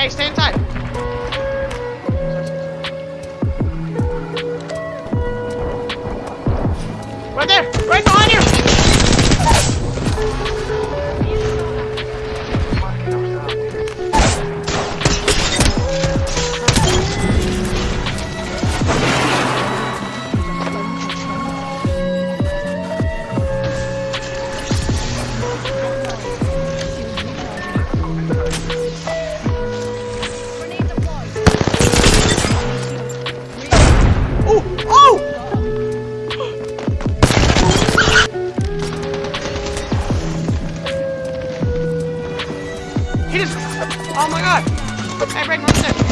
Hey, stay inside. Right there, Oh my god! Hey, Brayden, what's this?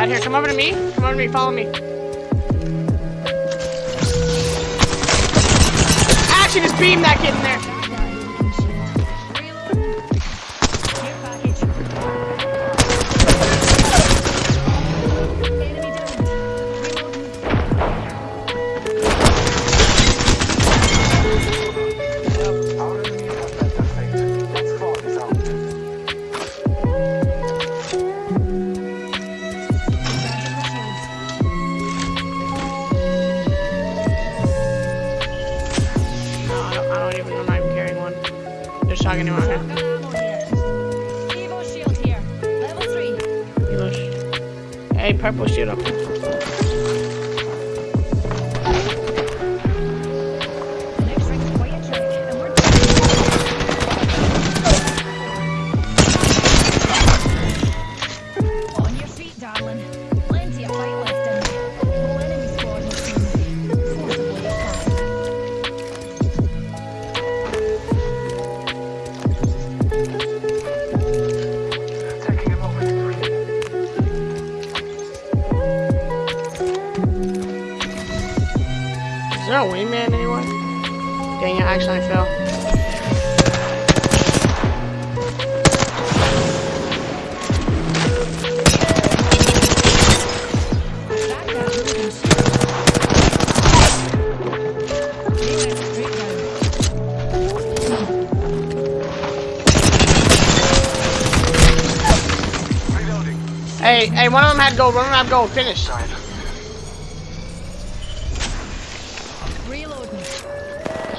Bad. Here, come over to me. Come over to me. Follow me. Actually, just beam that kid in there. There's shotgun ammo here. Elosh. Hey, purple shield up. Is there a wingman anywhere? Dang it, actually I fell. Straight down. Hey, hey, one of them had gold. One of them had gold. Finish.